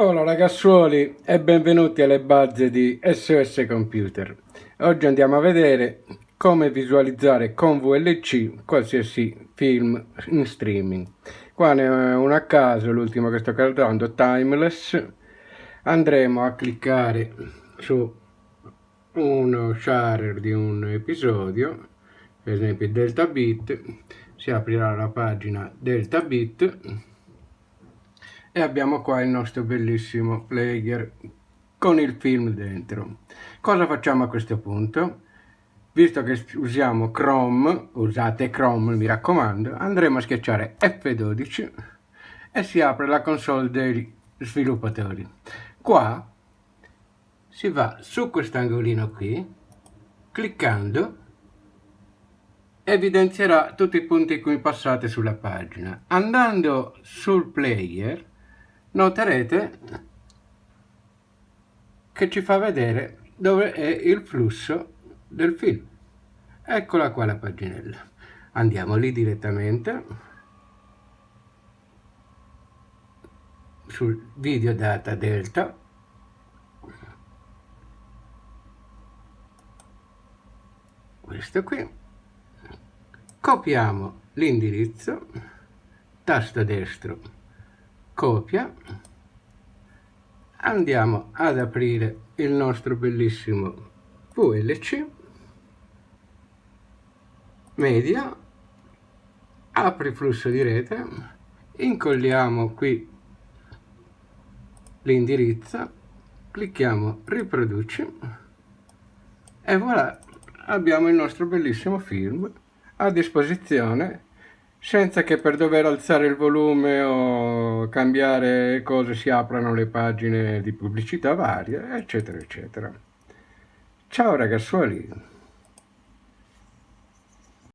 Hola ragazzuoli e benvenuti alle base di SOS Computer. Oggi andiamo a vedere come visualizzare con VLC qualsiasi film in streaming. Qua ne ho uno a caso, l'ultimo che sto caricando, Timeless. Andremo a cliccare su uno share di un episodio, per esempio Delta Bit, si aprirà la pagina Delta Bit e abbiamo qua il nostro bellissimo player con il film dentro. Cosa facciamo a questo punto? Visto che usiamo Chrome, usate Chrome mi raccomando, andremo a schiacciare F12 e si apre la console degli sviluppatori. Qua si va su quest'angolino qui, cliccando evidenzierà tutti i punti in cui passate sulla pagina. Andando sul player noterete che ci fa vedere dove è il flusso del film. Eccola qua la paginella. Andiamo lì direttamente sul video data delta questo qui copiamo l'indirizzo tasto destro copia. Andiamo ad aprire il nostro bellissimo VLC. Media. Apri flusso di rete. Incolliamo qui l'indirizzo. Clicchiamo riproduci. E voilà abbiamo il nostro bellissimo film a disposizione senza che per dover alzare il volume o cambiare cose si aprano le pagine di pubblicità varie, eccetera, eccetera. Ciao ragazzuoli!